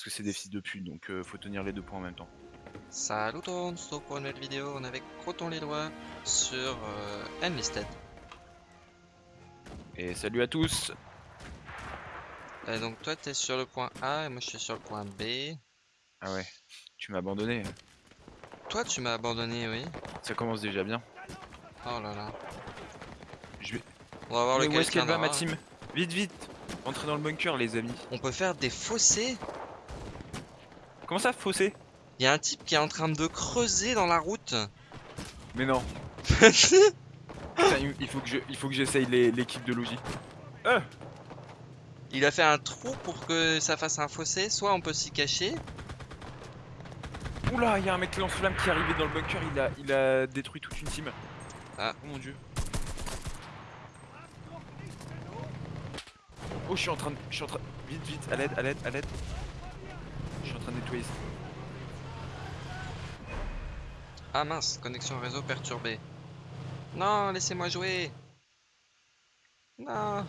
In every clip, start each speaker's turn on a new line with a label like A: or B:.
A: Parce que c'est des fils de pute, donc euh, faut tenir les deux points en même temps.
B: Salut tout le monde, c'est pour une nouvelle vidéo, on est avec Croton les doigts sur euh, Enlisted.
A: Et salut à tous
B: Euh, donc toi t'es sur le point A et moi je suis sur le point B.
A: Ah ouais, tu m'as abandonné.
B: Toi tu m'as abandonné, oui.
A: Ça commence déjà bien.
B: Oh là là.
A: Je vais...
B: On va voir
A: Mais
B: lequel
A: où est-ce qu'elle va ma team? Vite, vite Entrez dans le bunker les amis.
B: On peut faire des fossés?
A: Comment ça, fossé
B: Il y a un type qui est en train de creuser dans la route.
A: Mais non. Putain, il faut que je, il faut que j'essaye l'équipe de Logi. Euh
B: Il a fait un trou pour que ça fasse un fossé. Soit on peut s'y cacher.
A: Oula, il y a un mec lance-flamme qui est arrivé dans le bunker, il a, il a détruit toute une team.
B: Ah.
A: Oh mon dieu. Oh, je suis en train de. Je suis en train. Vite, vite, à l'aide, à l'aide, à l'aide. Je suis en train de nettoyer ça.
B: Ah mince, connexion réseau perturbée. Non, laissez-moi jouer. Non.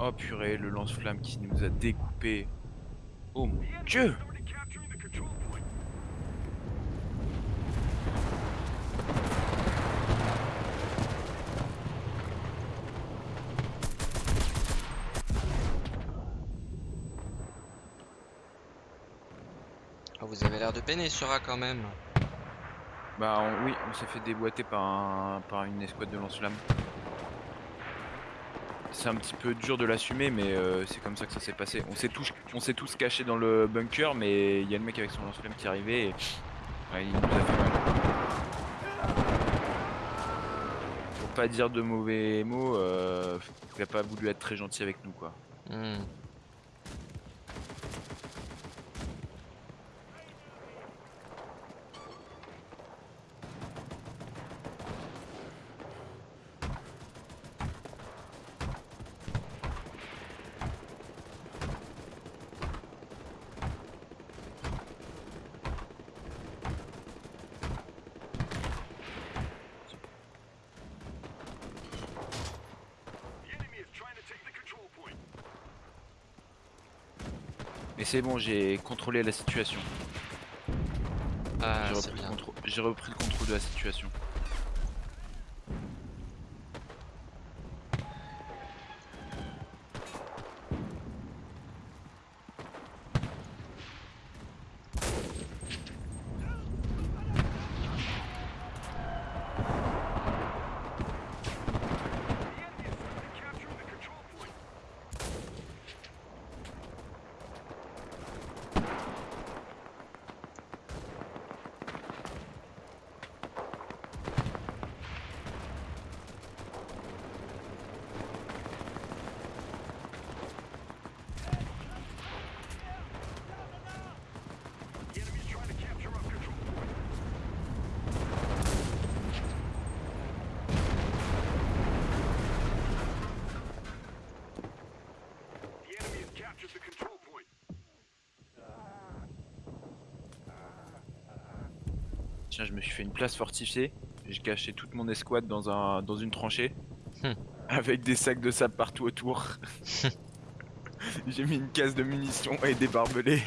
A: Oh purée, le lance-flamme qui nous a découpé. Oh mon dieu
B: Ah, vous avez l'air de peiner sur A quand même.
A: Bah on- oui, on s'est fait déboîter par, un, par une escouade de lance-flamme. C'est un petit peu dur de l'assumer, mais euh, c'est comme ça que ça s'est passé. On s'est tous, on s'est tous cachés dans le bunker, mais il y a le mec avec son lance-flamme qui est arrivé et ouais, il nous a fait mal. Pour pas dire de mauvais mots, euh, il a pas voulu être très gentil avec nous quoi.
B: Hmm.
A: Mais c'est bon, j'ai contrôlé la situation.
B: Ah,
A: J'ai repris le contrôle de la situation. Tiens, je me suis fait une place fortifiée. J'ai caché toute mon escouade dans, un, dans une tranchée.
B: Hmm.
A: Avec des sacs de sable partout autour. J'ai mis une case de munitions et des barbelés.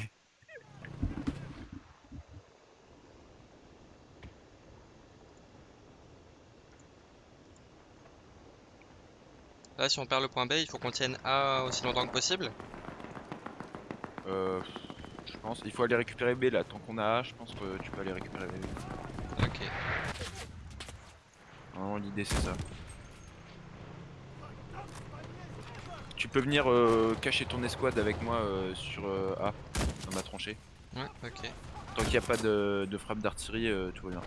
B: Là, si on perd le point B, il faut qu'on tienne A aussi longtemps que possible.
A: Euh, je pense. Il faut aller récupérer B là. Tant qu'on a A, je pense que tu peux aller récupérer B.
B: Ok.
A: Vraiment, l'idée c'est ça. Tu peux venir euh, cacher ton escouade avec moi euh, sur euh, A, dans ma tranchée.
B: Ouais, ok.
A: Tant qu'il n'y a pas de, de frappe d'artillerie, euh, tout va bien.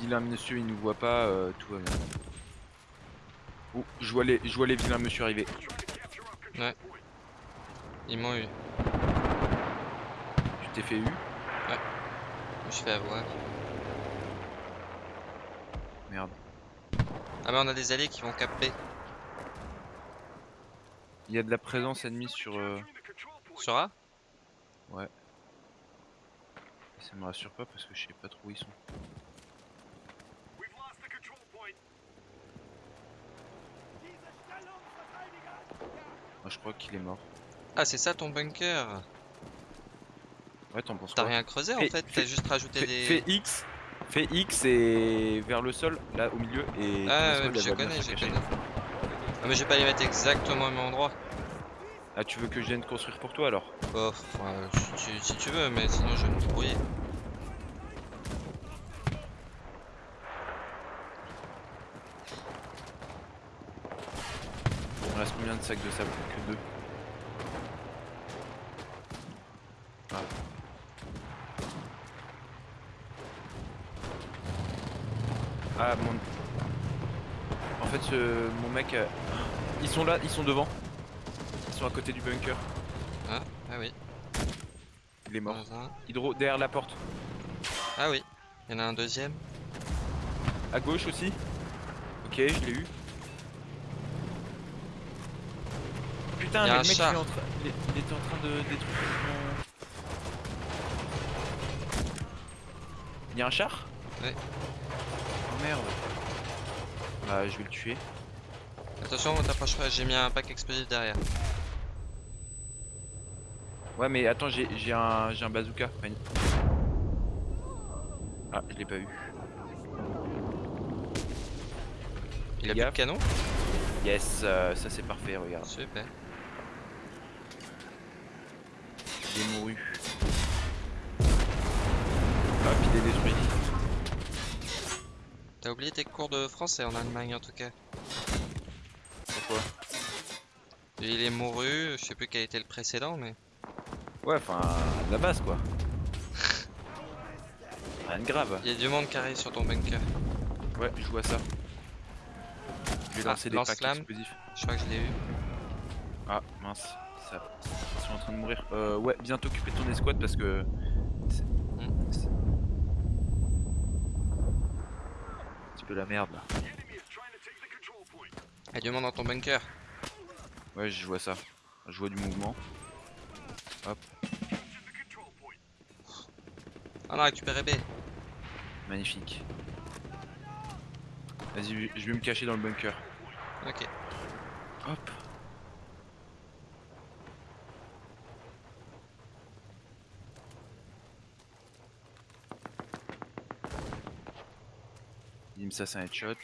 A: Vilain monsieur il nous voit pas, euh, tout va bien. Oh, je vois les, je vois les vilains monsieur arriver.
B: Ils m'ont eu.
A: Tu t'es fait eu?
B: Je me suis fait avoir.
A: Merde.
B: Ah mais on a des alliés qui vont cap B.
A: Il y a de la présence ennemie sur. euh,
B: Sur A?
A: Ça me rassure pas parce que je sais pas trop où ils sont. Je crois qu'il est mort.
B: Ah c'est ça ton bunker?
A: Ouais, t'en penses
B: T'as rien creusé en fait, t'as juste rajouté des...
A: fais X, fais X et vers le sol, là au milieu et.
B: Ah ouais, je connais, je connais. Ah mais je vais pas les mettre exactement au même endroit.
A: Ah tu veux que je vienne construire pour toi alors?
B: Oh, si, tu, si tu veux, mais sinon je vais me débrouiller.
A: Il me reste combien de sacs de sable Que deux. Ah. Ah mon. En fait mon mec. euh, Ils sont là, ils sont devant. Ils sont à côté du bunker.
B: Ah, ah oui.
A: Il est mort. Hydro derrière la porte.
B: Ah oui, il y en a un deuxième.
A: À gauche aussi. Ok, je l'ai eu. Putain, mais le mec il, est
B: char.
A: en train- il est- il était en train de détruire mon. Il y a un char
B: Ouais.
A: Oh merde. Bah, je vais le tuer.
B: Attention, on t'approche pas, j'ai mis un pack explosif derrière.
A: Ouais, mais attends, j'ai un, un bazooka. Ah, je l'ai pas eu.
B: Il a plus de canon?
A: Yes, euh, ça c'est parfait, regarde.
B: Super.
A: Il est mouru. Ah, puis il est détruit.
B: T'as oublié tes cours de français en Allemagne en tout cas.
A: Pourquoi?
B: Il est mouru, je sais plus quel était le précédent, mais.
A: Ouais, enfin, la base quoi. Rien de grave.
B: Il y a du monde qui arrive sur ton bunker.
A: Ouais, je vois ça. Je vais
B: Ah,
A: lancer des
B: lance
A: packs explosifs.
B: Je crois que je l'ai eu.
A: Ah, mince. Ça... Sont en train de mourir. Euh, ouais, viens t'occuper de ton escouade parce que... C'est un petit peu la merde là.
B: Du monde dans ton bunker.
A: Ouais, je vois ça. Je vois du mouvement.
B: On a récupéré B.
A: Magnifique. Vas-y, je vais me cacher dans le bunker.
B: Ok.
A: Hop. Bim, ça c'est un headshot.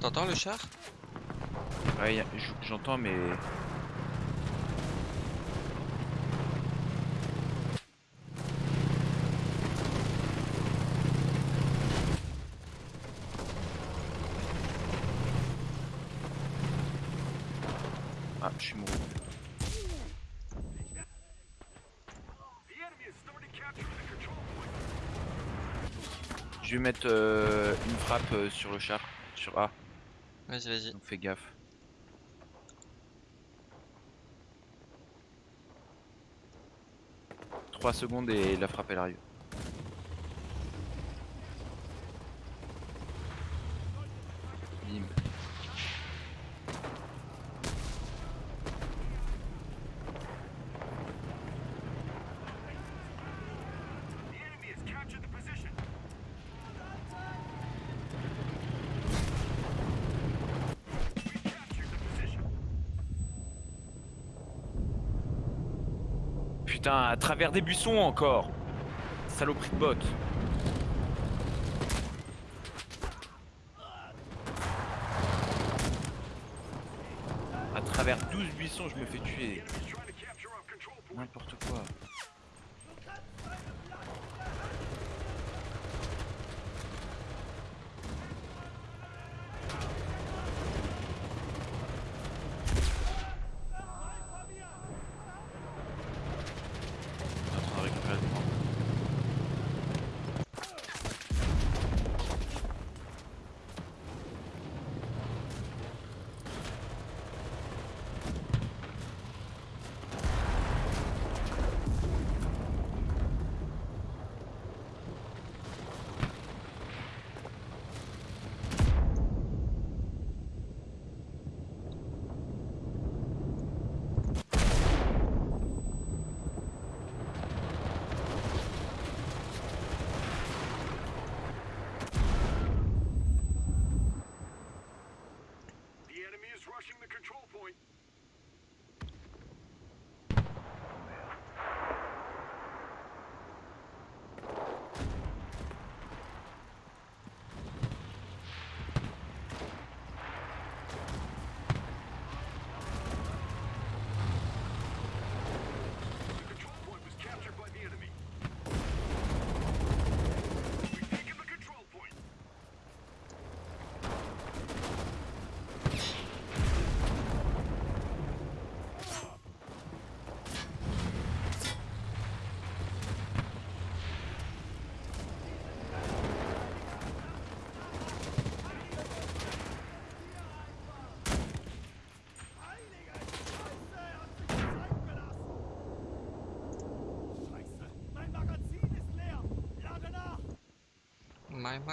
B: T'entends le char?
A: Ouais, j'entends mais... Ah, je suis mouru. Je vais mettre euh, une frappe euh, sur le char, sur A,
B: Vas-y, vas-y.
A: donc fais gaffe. Trois secondes et la frappe elle arrive. Bim. À travers des buissons encore Saloperie de botte À travers 12 buissons, je me fais tuer.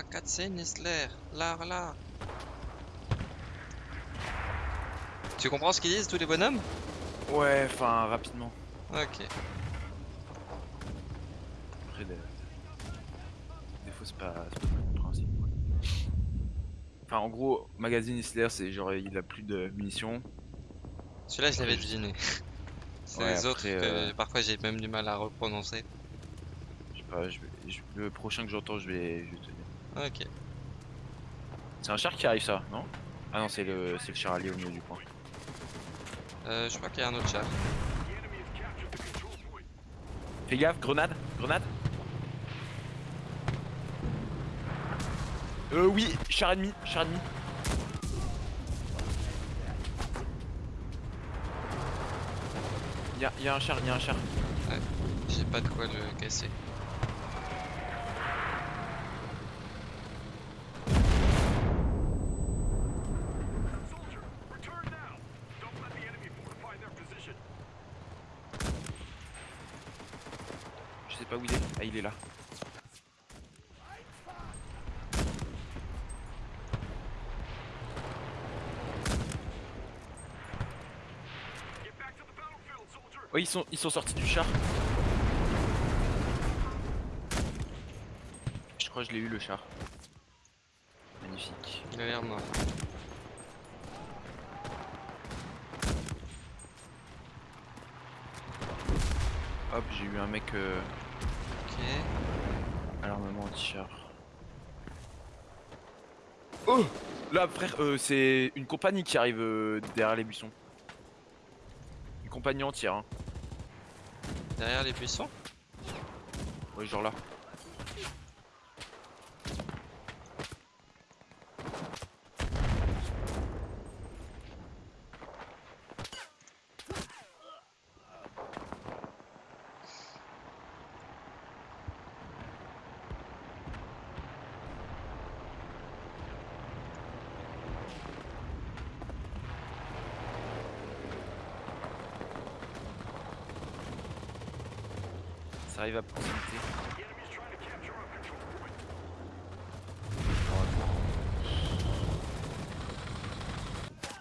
B: Cutscene Isler. Là, là. Tu comprends ce qu'ils disent tous les bonhommes?
A: Ouais, enfin, rapidement.
B: Ok.
A: Après, des, des fois, c'est pas, compréhensible. Enfin, en gros, magazine Isler, c'est genre, il a plus de munitions.
B: Celui-là, je l'avais deviné. C'est
A: Ouais,
B: les autres que
A: euh,
B: parfois j'ai même du mal à reprononcer.
A: Je sais pas, je vais, le prochain que j'entends, je vais, je vais te.
B: Ok.
A: C'est un char qui arrive, ça, non? Ah non, c'est le, le char allié au milieu du point.
B: Euh, je crois qu'il y a un autre chat.
A: Fais gaffe, grenade, grenade. Euh, oui, char ennemi, char ennemi. Y'a y a un char, y a un char.
B: J'ai pas de quoi le casser.
A: Je sais pas où il est. Ah, il est là. Oh, ils sont, ils sont sortis du char. Je crois que je l'ai eu le char. Magnifique.
B: Il a l'air mort.
A: Hop, j'ai eu un mec euh,
B: Ok.
A: à l'armement anti-char. Oh Là, frère, euh, c'est une compagnie qui arrive euh, derrière les buissons. Une compagnie entière, hein.
B: Derrière les buissons
A: Ouais, genre là. À proximité.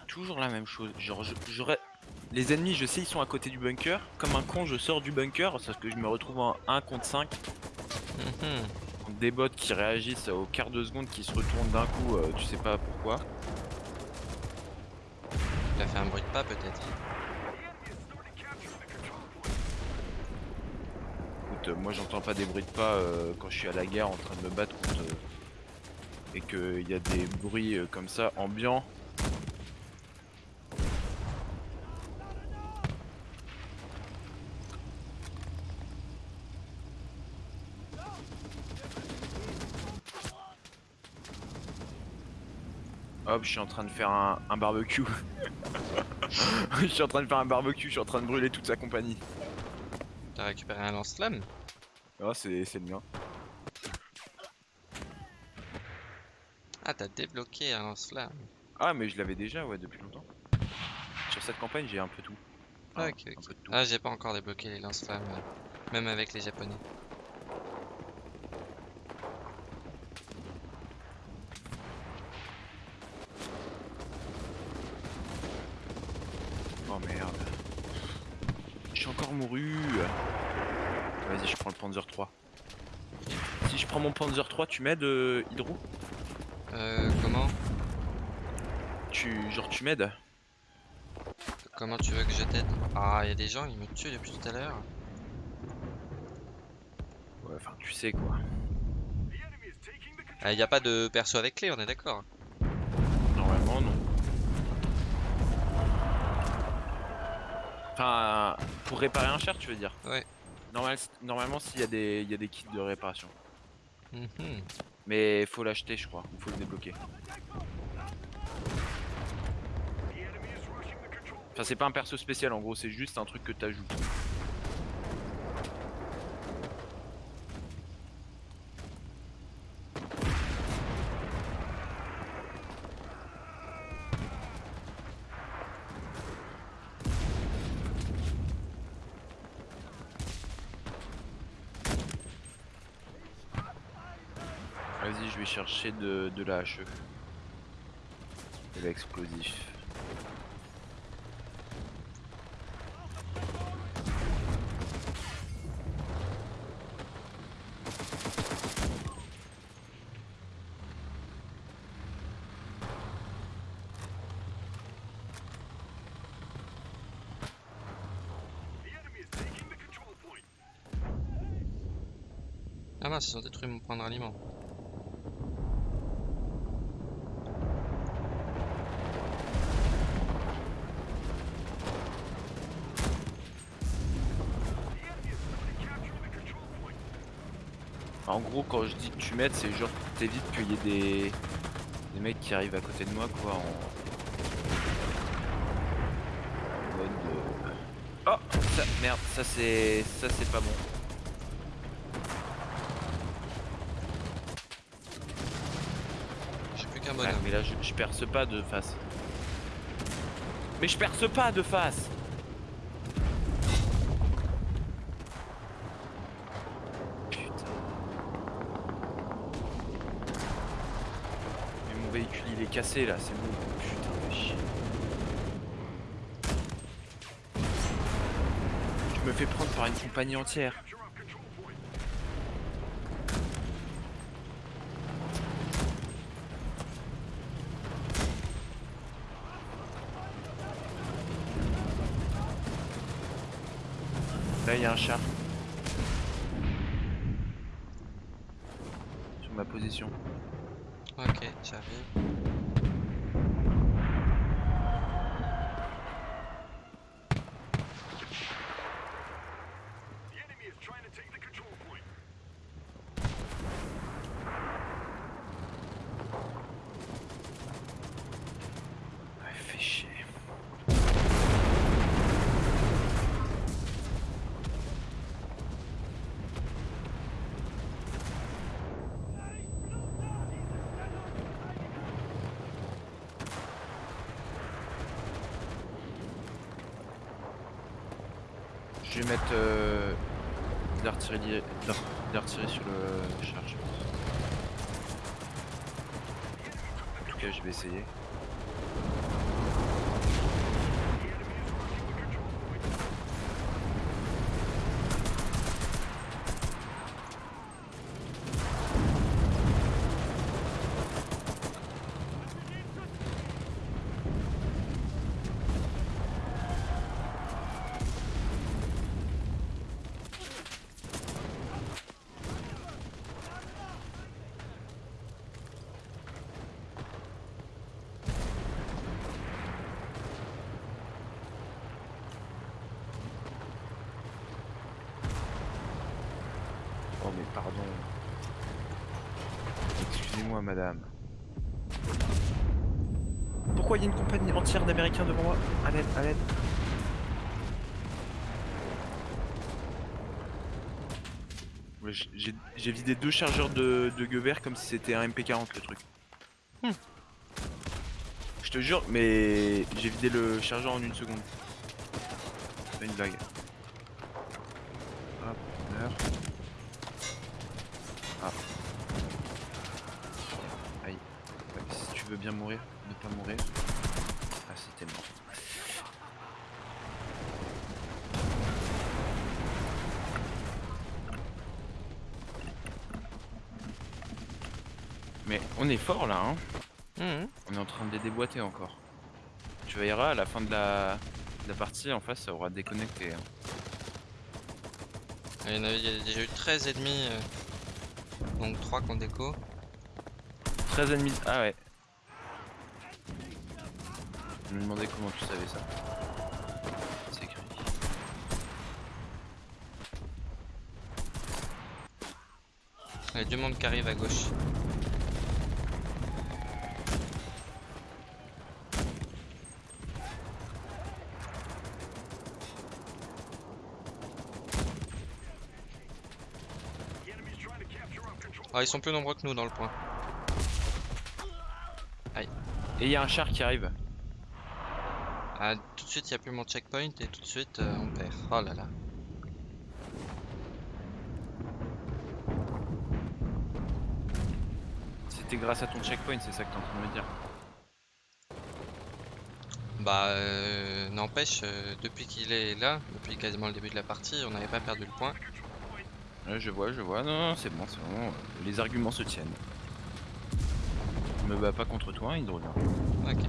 A: Toujours la même chose. Genre, je- j'aurais. Les ennemis, je sais, ils sont à côté du bunker. Comme un con, je sors du bunker parce que je me retrouve en 1 contre 5.
B: Mhm.
A: Des bots qui réagissent au quart de seconde, qui se retournent d'un coup, euh, tu sais pas pourquoi.
B: Il a fait un bruit de pas peut-être.
A: Euh, moi j'entends pas des bruits de pas euh, quand je suis à la guerre en train de me battre contre. euh, et qu'il y a des bruits euh, comme ça ambiants. Hop, je suis en train de faire un barbecue. je suis en train de faire un barbecue, je suis en train de brûler toute sa compagnie.
B: T'as récupéré un lance-flamme
A: Ah, c'est le mien.
B: Ah, t'as débloqué un lance-flamme.
A: Ah, mais je l'avais déjà, ouais, depuis longtemps. Sur cette campagne, j'ai un peu tout. Enfin,
B: ok,
A: tout.
B: Ah, j'ai pas encore débloqué les lance-flammes, même avec les japonais.
A: Oh merde. Je suis encore mouru. Vas-y, je prends le Panzer 3. Si je prends mon Panzer 3, tu m'aides, euh, Hydro
B: Euh, comment?
A: Tu, genre, tu m'aides
B: Comment tu veux que je t'aide? Ah, il y a des gens, ils me tuent depuis tout à l'heure.
A: Ouais, enfin, tu sais quoi.
B: Ah, il y a pas de perso avec clé, on est d'accord
A: Normalement, non. Enfin, pour réparer un char, tu veux dire?
B: Ouais.
A: Normal, normalement, s'il y, a des- il y a des kits de réparation. Mais faut l'acheter, je crois, faut le débloquer. Enfin, c'est pas un perso spécial, en gros, c'est juste un truc que t'ajoutes. Vas-y, je vais chercher de, de la HE. De l'explosif.
B: Ah mince, ils ont détruit mon point de.
A: En gros, quand je dis que tu m'aides, c'est genre t'évites qu'il y ait des... des mecs qui arrivent à côté de moi, quoi, en... mode... Oh ça, Merde, ça c'est... ça c'est pas bon.
B: J'ai plus qu'un
A: Ouais,
B: bonhomme.
A: mais là, je, je perce pas de face. Mais je perce pas de face Putain. Mais mon véhicule, il est cassé, là, c'est bon. Putain de. Je me fais prendre par une compagnie entière. Là, il y a un char. Sur ma position.
B: Ok, j'arrive.
A: Ouais, fait chier. Je vais mettre euh, de l'artillerie sur le char, je pense. En tout cas, je vais essayer. Oh mais pardon. Excusez-moi madame. Pourquoi il y a une compagnie entière d'Américains devant moi À l'aide, à l'aide. J'ai vidé deux chargeurs de, de comme si c'était un MP40 le truc.
B: Hmm.
A: Je te jure, mais j'ai vidé le chargeur en une seconde. C'est pas une blague. Hop, on meurt. Ah. Aïe. Ouais, si tu veux bien mourir, ne pas mourir. Ah, c'était mort. Mais on est fort là, hein.
B: Mhm.
A: On est en train de les déboîter encore. Tu verras, à la fin de la, de la partie, en face, ça aura déconnecté. hein.
B: Il y en a, il y a déjà eu 13 ennemis, euh, donc 3 qu'on déco.
A: 13 ennemis. Ah ouais. Je me demandais comment tu savais ça. C'est écrit.
B: Il y a du monde qui arrive à gauche. Ah, ils sont plus nombreux que nous dans le point.
A: Et il y a un char qui arrive.
B: Ah, tout de suite, il n'y a plus mon checkpoint et tout de suite, euh, on perd. Oh là là.
A: c'était grâce à ton checkpoint, c'est ça que t'es en train de me dire.
B: Bah, euh, n'empêche, euh, depuis qu'il est là, depuis quasiment le début de la partie, on n'avait pas perdu le point.
A: Ouais, je vois, je vois. Non, non, c'est bon, c'est bon. Les arguments se tiennent. Je me bats pas contre toi, hein, Hydrolien.
B: Ok.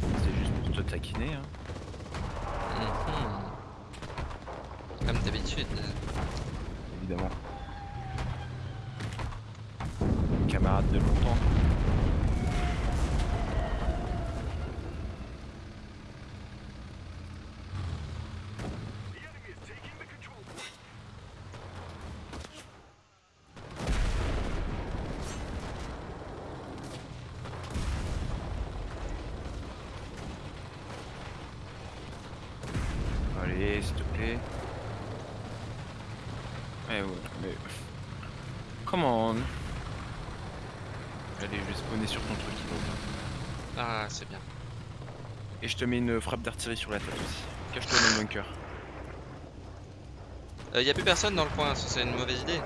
A: C'est juste pour te taquiner. Hein.
B: Mhm. Comme d'habitude.
A: évidemment. Camarade de longtemps. Allez, s'il te plaît. Eh ouais, mais... Come on Allez, je vais spawner sur ton truc, Hydrolien.
B: Ah, c'est bien.
A: Et je te mets une frappe d'artillerie sur la tête aussi. Cache-toi dans le bunker.
B: Il Euh, y a plus personne dans le coin, ça c'est une mauvaise idée.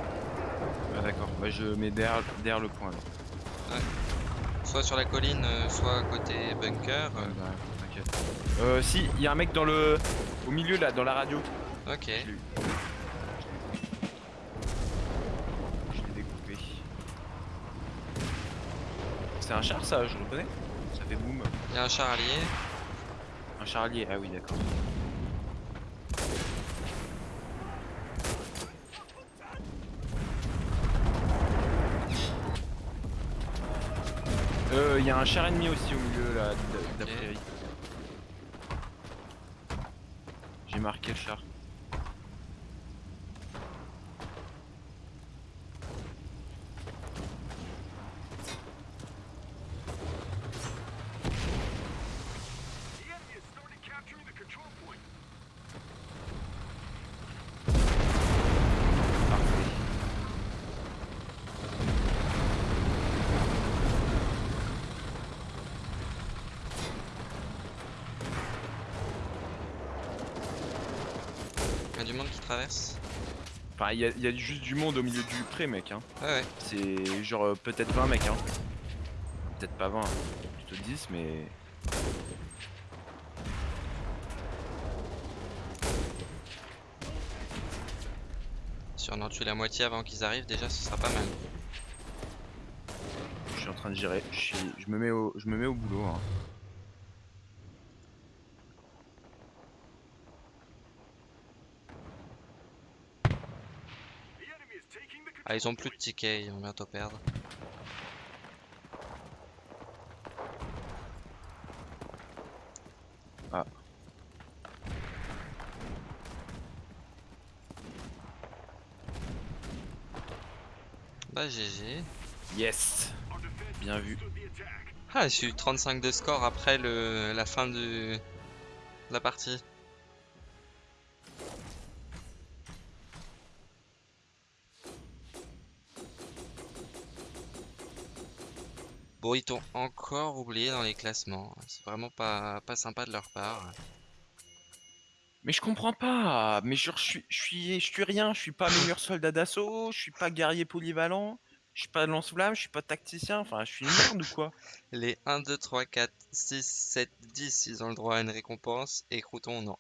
A: Ah d'accord, bah je mets derrière, derrière le point là.
B: Soit sur la colline, euh, soit côté bunker.
A: Ouais, bah, t'inquiète. Euh, si, il y a un mec dans le... Au milieu là, dans la radio.
B: Ok.
A: Je l'ai découpé. C'est un char ça, je le reconnais Ça fait boum.
B: Il y a un char allié.
A: Un char allié, ah oui d'accord. Euh, il y a un char ennemi aussi au milieu là, d-
B: Ok.
A: d'après Eric. J'ai marqué le char. Parfait.
B: Il y a du monde qui traverse.
A: Enfin, il y, a- il y a juste du monde au milieu du pré, mec. Hein.
B: Ouais, ouais.
A: C'est genre euh, peut-être 20 mecs. Hein. Peut-être pas 20, plutôt 10, mais.
B: Si on en tue la moitié avant qu'ils arrivent, déjà ce sera pas mal.
A: Je suis en train de gérer. Je, suis- je me, mets au... je me mets au boulot. Hein.
B: Ah, ils ont plus de tickets, ils vont bientôt perdre.
A: Ah.
B: Bah GG.
A: Yes Bien vu.
B: Ah, j'ai eu 35 de score après le, la fin de la partie. Bon, ils t'ont encore oublié dans les classements. C'est vraiment pas, pas sympa de leur part.
A: Mais je comprends pas. Mais je suis, je suis, je suis rien. Je suis pas meilleur soldat d'assaut. Je suis pas guerrier polyvalent. Je suis pas lance-flamme. Je suis pas tacticien. Enfin, je suis une merde ou quoi?
B: Les 1, 2, 3, 4, 6, 7, 10, ils ont le droit à une récompense. Et Crouton, non.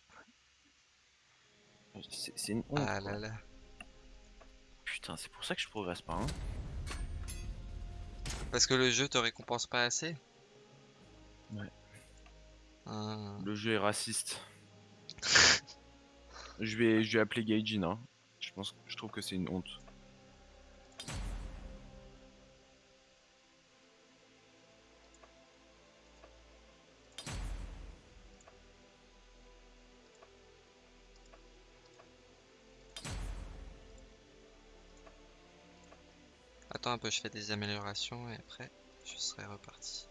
A: C'est une honte.
B: Ah
A: quoi.
B: là là.
A: Putain, c'est pour ça que je progresse pas. Hein.
B: Parce que le jeu te récompense pas assez
A: Ouais.
B: Ah.
A: Le jeu est raciste. je vais, je vais appeler Gaijin. Hein. Je pense, je trouve que c'est une honte.
B: Un peu, je fais des améliorations et après je serai reparti.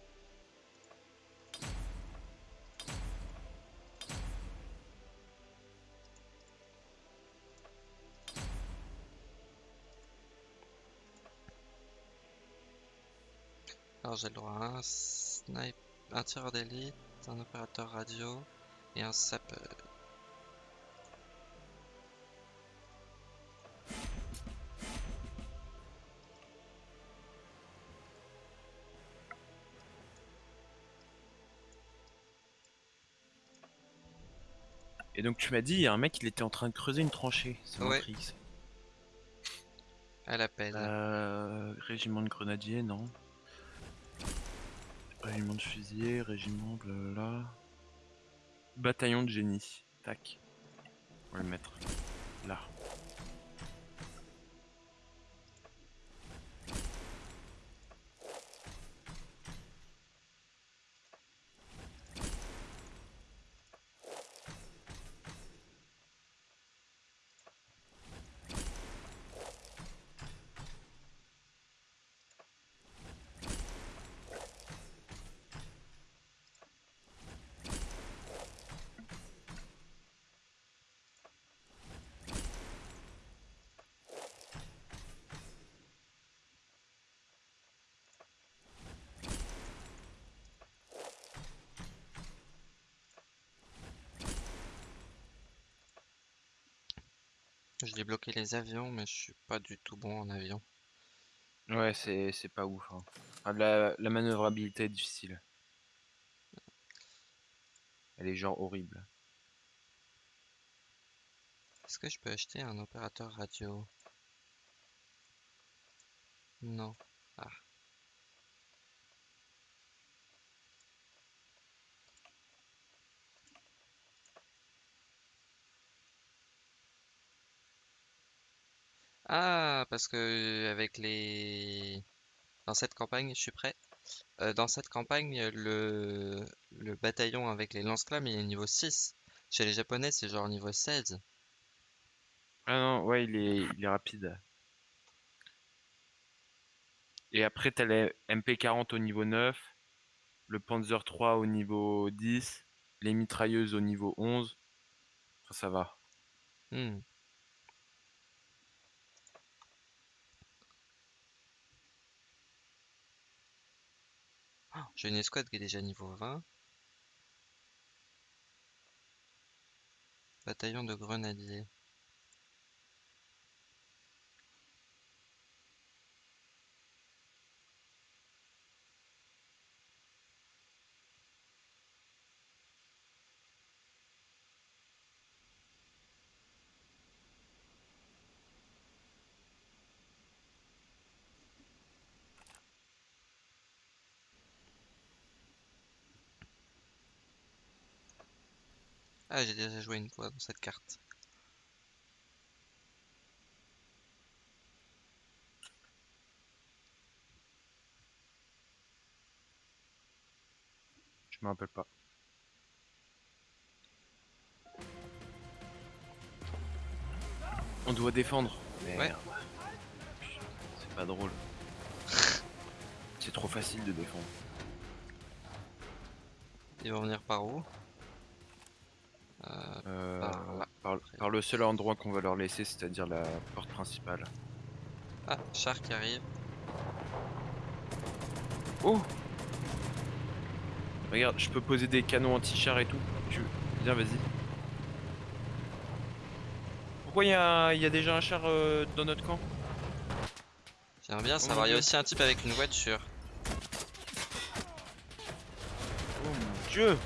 B: Alors j'ai le droit à un snipe, un tireur d'élite, un opérateur radio et un sapeur.
A: Donc tu m'as dit, il y a un mec, il était en train de creuser une tranchée. C'est
B: Ouais. À l'appel.
A: Euh, régiment de grenadiers, non. Régiment de fusiliers, régiment, blablabla. Bataillon de génie. Tac. On va le mettre là.
B: J'ai débloqué les avions, mais je suis pas du tout bon en avion.
A: Ouais, c'est c'est pas ouf. hein. Enfin, la, la manœuvrabilité est difficile. Elle est genre horrible.
B: Est-ce que je peux acheter un opérateur radio? Non. Ah. Ah, parce que avec les... Dans cette campagne, je suis prêt. Euh, dans cette campagne, le... le bataillon avec les lance-flammes, il est niveau 6. Chez les Japonais, c'est genre niveau 16.
A: Ah non, ouais, il est, il est rapide. Et après, t'as les MP40 au niveau 9, le Panzer 3 au niveau 10, les mitrailleuses au niveau 11. Enfin, ça va.
B: Hmm. J'ai une escouade qui est déjà niveau 20. Bataillon de grenadiers. Ah, j'ai déjà joué une fois dans cette carte.
A: Je me rappelle pas. On doit défendre.
B: Ouais.
A: C'est pas drôle. C'est trop facile de défendre.
B: Ils vont venir par où? Euh,
A: Euh,
B: Par
A: le seul endroit qu'on va leur laisser, c'est-à-dire la porte principale.
B: Ah, char qui arrive.
A: Oh Regarde, je peux poser des canons anti-char et tout. Tu Viens, vas-y. Pourquoi il y a, il y a déjà un char euh, dans notre camp?
B: J'aimerais bien savoir. Il y a aussi un type avec une voiture.
A: Oh mon dieu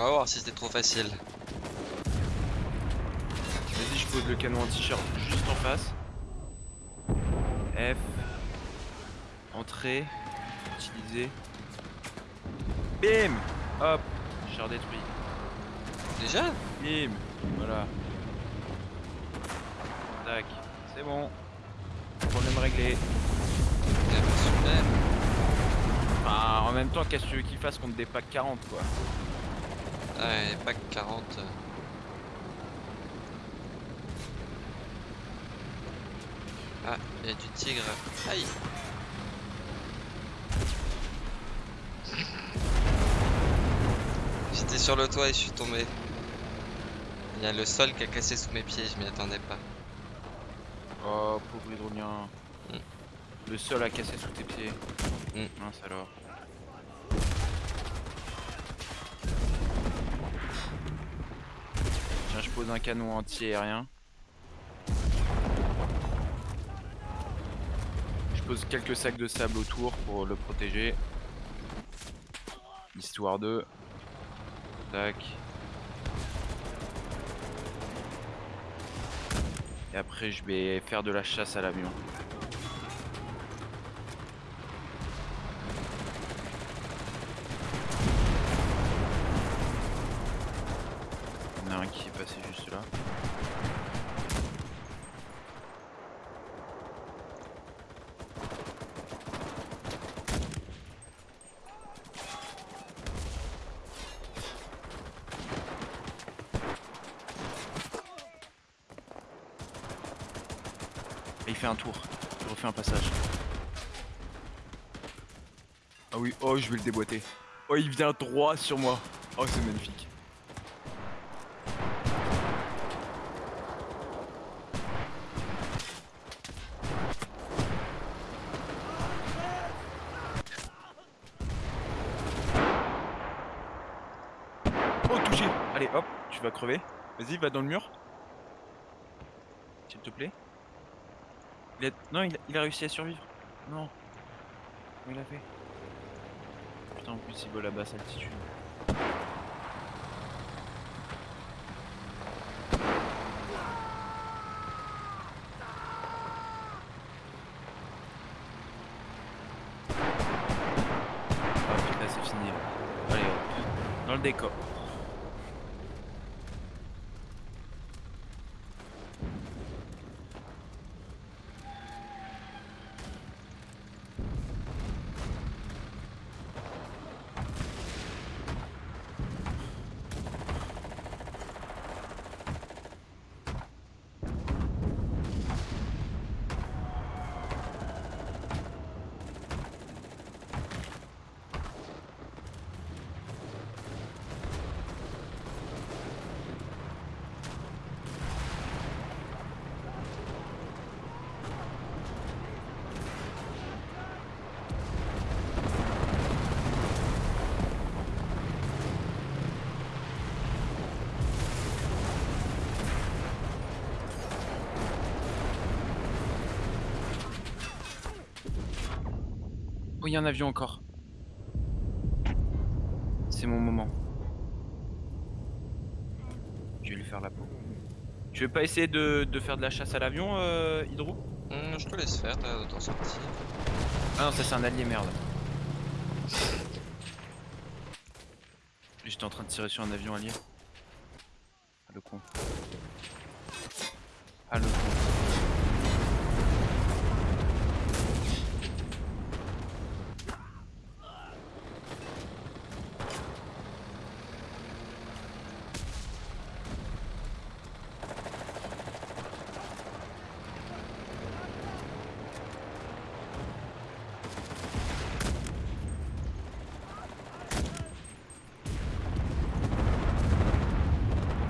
B: On va voir si c'était trop facile.
A: Vas-y, je pose le canon anti-char juste en face. F. Entrée. Utiliser. Bim Hop Char détruit.
B: Déjà?
A: Bim Voilà. Tac. C'est bon. Problème réglé.
B: Super.
A: Enfin, en même temps, qu'est-ce que tu veux qu'il fasse contre des packs 40 quoi?
B: Ah, Ouais, pack 40. euh. Ah, il y a du tigre. Aïe! J'étais sur le toit et je suis tombé. Il y a le sol qui a cassé sous mes pieds, je m'y attendais pas.
A: Oh, pauvre hydrolien.
B: Mm.
A: Le sol a cassé sous tes pieds.
B: Mm.
A: Mince alors. Je pose un canon anti-aérien. Je pose quelques sacs de sable autour pour le protéger. Histoire de... Tac. Et après, je vais faire de la chasse à l'avion. Il y en a un qui est passé juste là. Et il fait un tour. Il refait un passage. Ah oui, oh je vais le déboîter. Oh il vient droit sur moi. Oh c'est magnifique. Oh touché Allez hop, tu vas crever. Vas-y, va dans le mur. S'il te plaît. Il a... Non, il a... il a réussi à survivre. Non. Il a fait? Il vole à basse altitude. Ah putain, c'est fini. Allez hop. Dans le décor. Il y a un avion encore. C'est mon moment. Je vais lui faire la peau. Tu veux pas essayer de, de faire de la chasse à l'avion, euh, Hydro
B: Hum, je te laisse faire, t'as t'en sortir.
A: Ah non, ça c'est un allié, merde. J'étais en train de tirer sur un avion allié. Ah le con. Ah le con.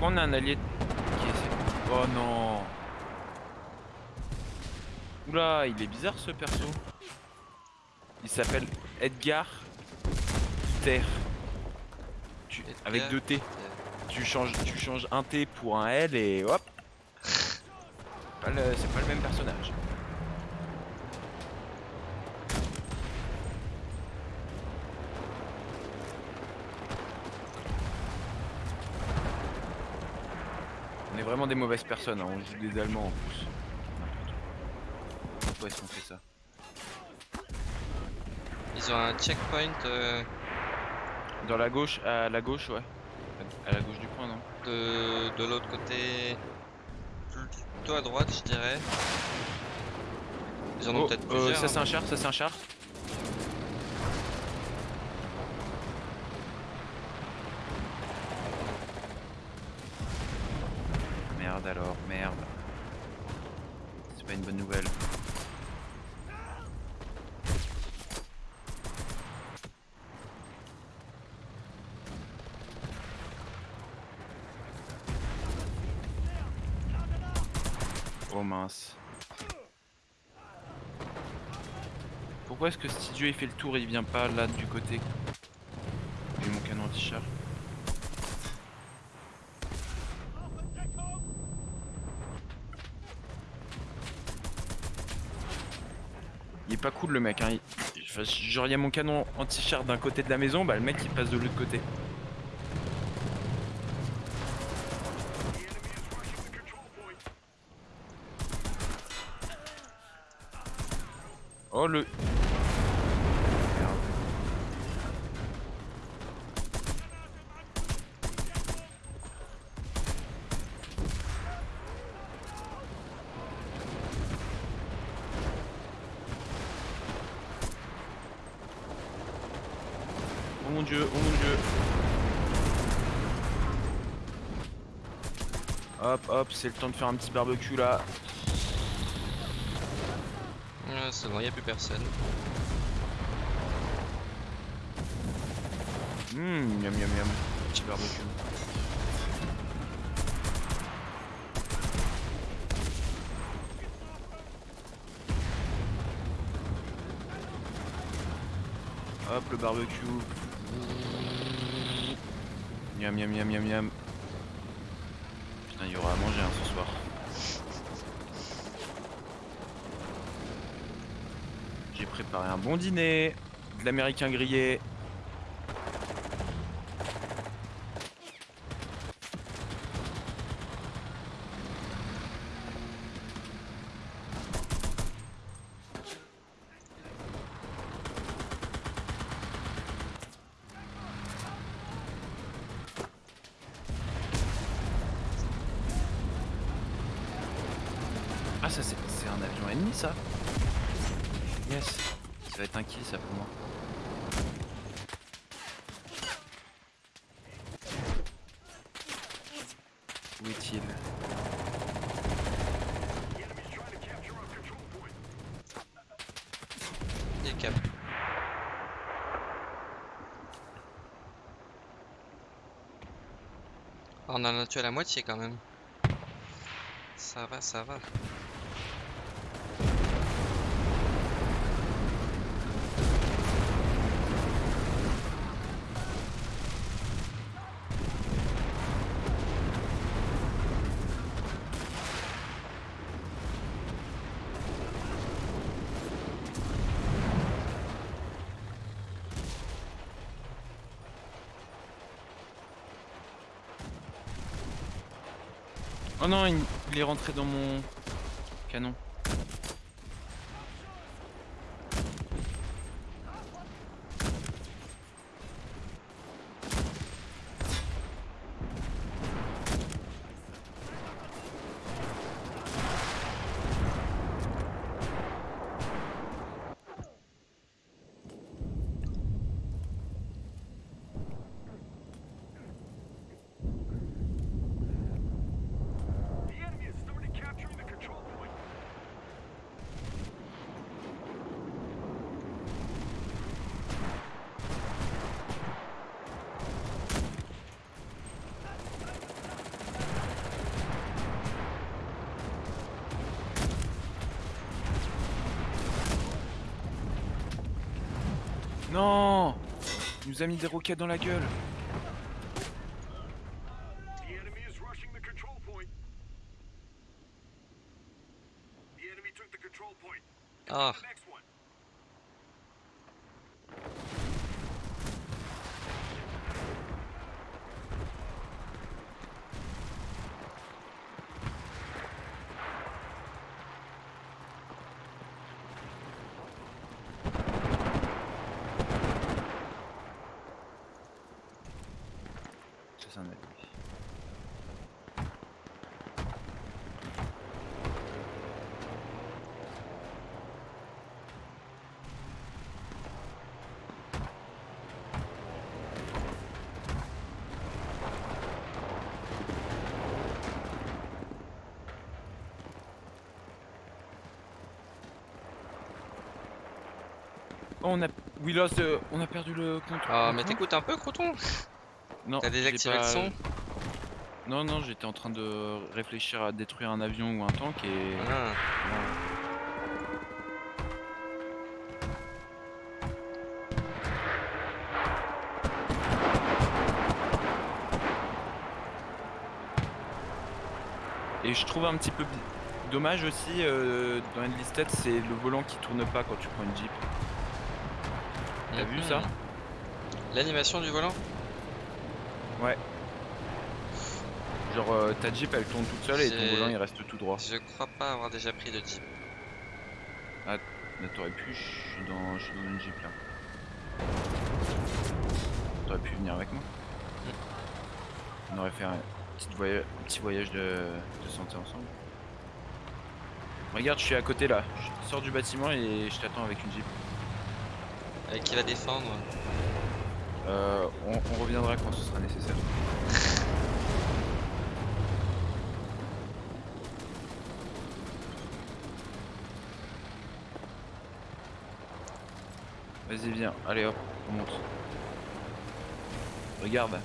A: Pourquoi on a un allié Oh non Oula, il est bizarre ce perso. Il s'appelle Edgar Terre. Avec deux T. Tu changes, tu changes un T pour un L et hop C'est pas le même personnage. Vraiment des mauvaises personnes, hein, on joue des Allemands en plus. Pourquoi est-ce qu'on fait ça
B: Ils ont un checkpoint euh,
A: Dans la gauche, à la gauche, ouais. À la gauche du point, non
B: de, de l'autre côté, plutôt à droite, je dirais. Ils en ont
A: Oh,
B: peut-être
A: euh,
B: plusieurs.
A: ça c'est
B: hein.
A: un char, ça c'est un char. Merde alors, merde. C'est pas une bonne nouvelle. Oh mince. Pourquoi est-ce que cet idiot il fait le tour et il vient pas là du côté Et mon canon anti-char Il est pas cool le mec hein. genre il y a mon canon anti-char d'un côté de la maison, bah le mec il passe de l'autre côté. Oh le... Oh mon dieu, oh mon dieu. Hop, hop, c'est le temps de faire un petit barbecue là.
B: Ah, c'est bon, y a plus personne.
A: Hum, miam miam miam. Petit barbecue. Hop, le barbecue. Miam miam miam miam miam. Putain, il y aura à manger hein, ce soir. J'ai préparé un bon dîner. De l'américain grillé. Ah ça c'est c'est un avion ennemi ça Yes Ça va être un kill ça pour moi. Où est-il
B: Et cap. Ah, On en a tué la moitié quand même. Ça va, ça va.
A: Non, il, il est rentré dans mon canon.
C: The enemy has started capturing the control point.
A: Non Il nous a mis des roquettes dans la gueule.
C: The enemy is rushing the control point. The enemy took the control point.
B: Ah,
C: The next one.
A: Ça, c'est un ennemi. Oh, on a... We lost, on a perdu le contrôle.
B: ah mais t'écoutes un peu, Croton
A: Non,
B: T'as désactivé le son
A: Non, non, j'étais en train de réfléchir à détruire un avion ou un tank et...
B: Ah,
A: Et je trouve un petit peu dommage aussi euh, dans Enlisted, c'est le volant qui tourne pas quand tu prends une Jeep. T'as vu ça
B: mhm. L'animation du volant
A: Ouais. Genre euh, ta Jeep elle tourne toute seule et ton volant il reste tout droit.
B: Je crois pas avoir déjà pris de Jeep.
A: Mais t'aurais pu, je suis dans, je suis dans une jeep là. T'aurais pu venir avec moi. On aurait fait un petit voyage, un petit voyage de, de santé ensemble. Regarde, je suis à côté là. Je sors du bâtiment et je t'attends avec une jeep.
B: Avec qui va défendre
A: Euh, on, on reviendra quand ce sera nécessaire. Vas-y viens, allez hop, on monte. Regarde,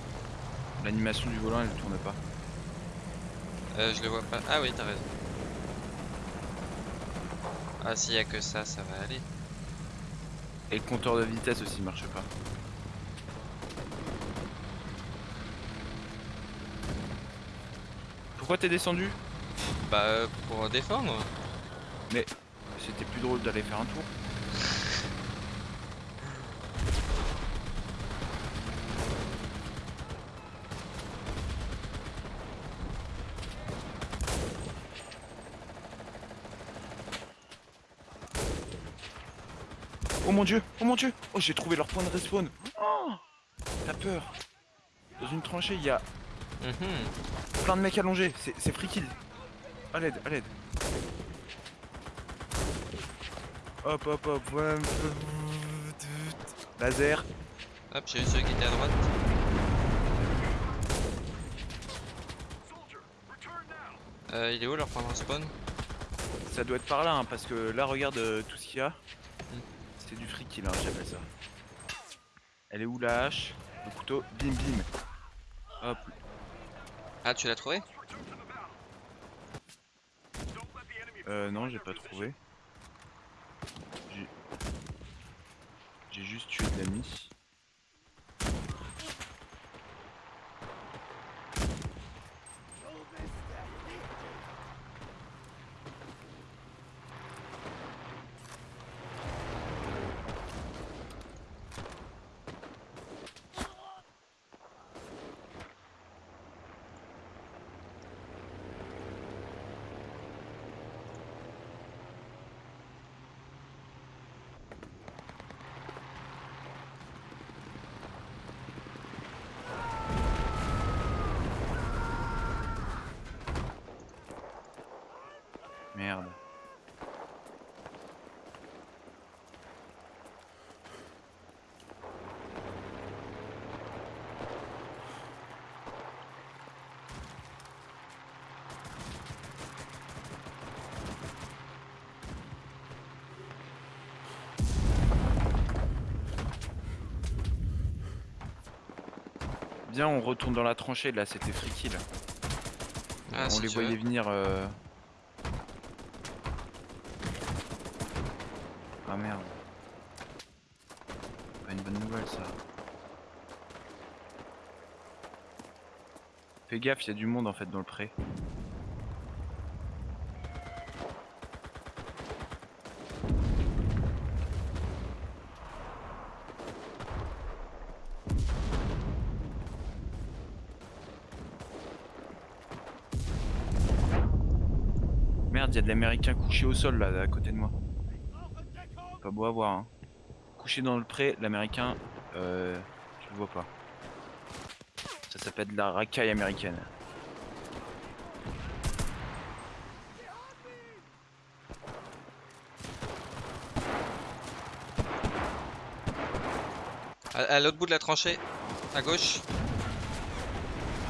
A: l'animation du volant elle tourne pas.
B: Euh, je le vois pas. Ah oui, t'as raison. Ah, s'il y a que ça, ça va aller.
A: Et le compteur de vitesse aussi marche pas. Pourquoi t'es descendu?
B: Bah, pour défendre
A: C'était plus drôle d'aller faire un tour. Mon dieu, oh mon dieu Oh j'ai trouvé leur point de respawn Oh T'as peur Dans une tranchée il y a
B: Mhm.
A: plein de mecs allongés, c'est free kill. À l'aide, à l'aide. Hop hop hop. Laser.
B: Hop, j'ai eu celui qui était à droite. Euh, il est où leur point de spawn
A: Ça doit être par là, hein, parce que là regarde euh, tout ce qu'il y a. C'est du free kill, hein, j'appelle ça. Elle est où la hache? Le couteau, bim bim. Hop,
B: Ah, tu l'as trouvé?
A: Euh, non, j'ai pas trouvé. J'ai- juste tué de l'ennemi. Merde. Bien, on retourne dans la tranchée là, c'était free kill.
B: Ah,
A: on
B: si
A: les voyait
B: veux.
A: venir. euh, Ah merde. Pas une bonne nouvelle ça. Fais gaffe, il y a du monde en fait dans le pré. Merde, y a de l'américain couché au sol là, à côté de moi. Beau à voir. Hein. Couché dans le pré, l'américain, euh, tu le vois pas. Ça s'appelle de la racaille américaine.
B: À, à l'autre bout de la tranchée, à gauche,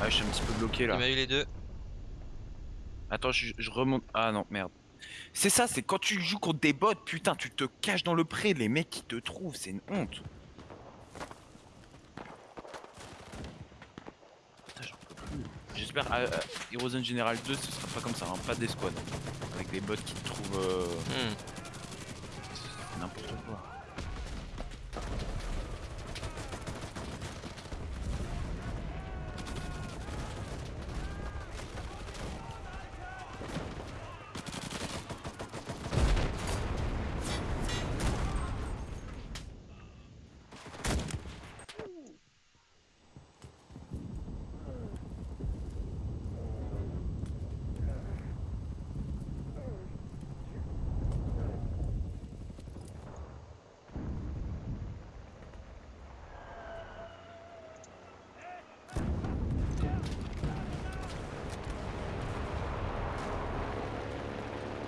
A: Ouais, je suis un petit peu bloqué
B: il
A: là.
B: m'a eu les deux.
A: Attends, je, je remonte. Ah non, merde. C'est ça, c'est quand tu joues contre des bots, putain, tu te caches dans le pré, les mecs qui te trouvent, c'est une honte. Putain, j'en peux plus. J'espère à Heroes in General 2, ce sera pas comme ça, hein, pas des squads. Avec des bots qui te trouvent euh,
B: Hmm.
A: c'est n'importe quoi.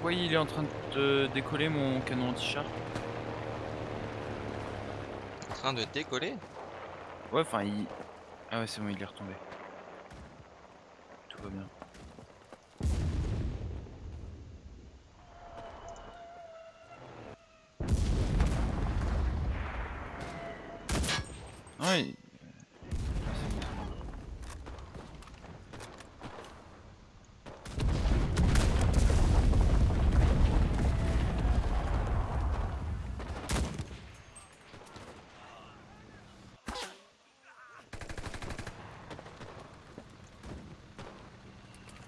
A: Pourquoi il est en train de décoller mon canon anti-char
B: En train de décoller?
A: Ouais, enfin, il. Ah ouais, c'est bon, il est retombé. Tout va bien. Ouais. il- Ah, c'est bon, c'est bon.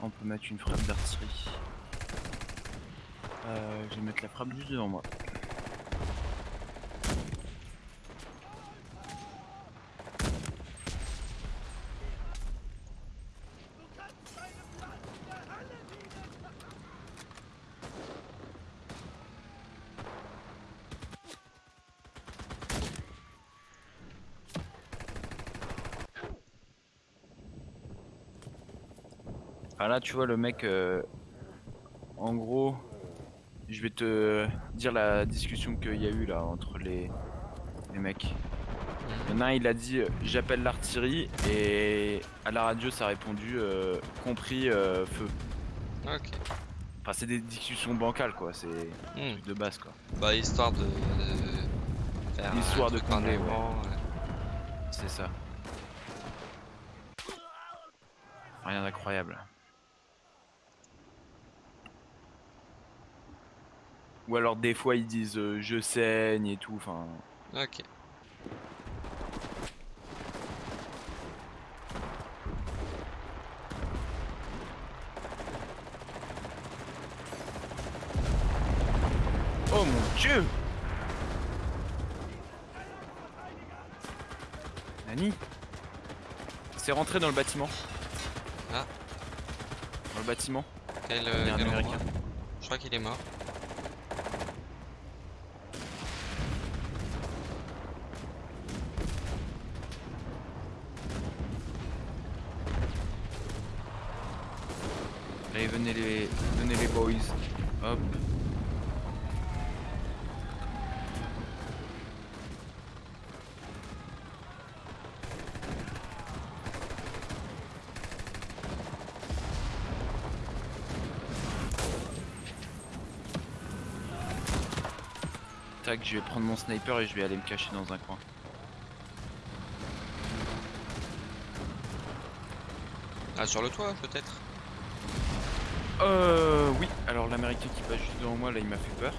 A: On peut mettre une frappe d'artillerie. Euh, je vais mettre la frappe juste devant moi. Là, tu vois, le mec, euh, en gros, je vais te dire la discussion qu'il y a eu là entre les, les mecs. Il y en a un, il a dit euh, j'appelle l'artillerie et à la radio ça a répondu euh, compris euh, feu.
B: Ok.
A: Enfin, c'est des discussions bancales quoi, c'est
B: Hmm.
A: de base quoi.
B: Bah, histoire de, de faire
A: Histoire
B: un
A: de combler, ouais.
B: avant, ouais.
A: C'est ça. Rien d'incroyable. Ou alors des fois ils disent euh, je saigne et tout, enfin.
B: Ok.
A: Oh mon dieu Nani? C'est rentré dans le bâtiment.
B: Ah.
A: Dans le bâtiment.
B: Quel, euh, quel. Je crois qu'il est mort.
A: Allez, venez les, venez les boys. Hop. Tac, je vais prendre mon sniper et je vais aller me cacher dans un coin.
B: Ah, sur le toit, peut-être?
A: Euh, oui. Alors l'américain qui passe juste devant moi, là, il m'a fait peur.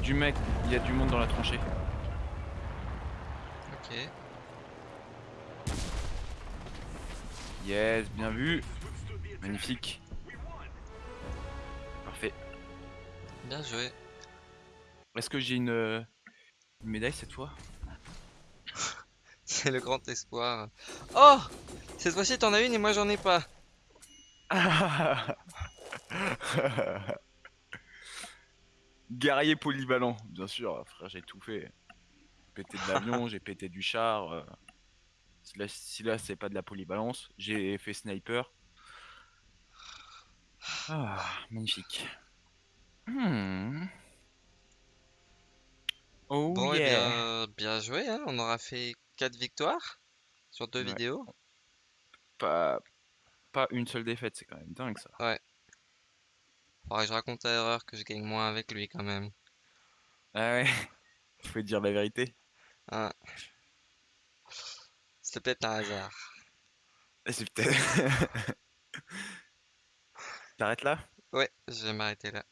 A: Du mec, il y a du monde dans la tranchée.
B: Ok.
A: Yes, bien vu. Magnifique. Parfait.
B: Bien joué.
A: Est-ce que j'ai une, euh, une médaille cette fois?
B: C'est le grand espoir. Oh Cette fois-ci, t'en as une et moi, j'en ai pas.
A: Guerrier polyvalent, bien sûr, frère, j'ai tout fait. pété de l'avion, j'ai pété du char. euh, Si là, si là c'est pas de la polyvalence, j'ai fait sniper. Ah, magnifique. Hmm. Oh
B: Bon, et
A: yeah.
B: bien, bien joué, hein. On aura fait 4 victoires sur deux
A: Ouais.
B: vidéos.
A: Pas, pas une seule défaite, c'est quand même dingue ça.
B: Faudrait que je raconte à Erreur que je gagne moins avec lui quand même.
A: Ah ouais, faut dire la vérité.
B: Hein. C'était peut-être un hasard.
A: Ah, C'est peut-être. T'arrêtes là?
B: Ouais, je vais m'arrêter là.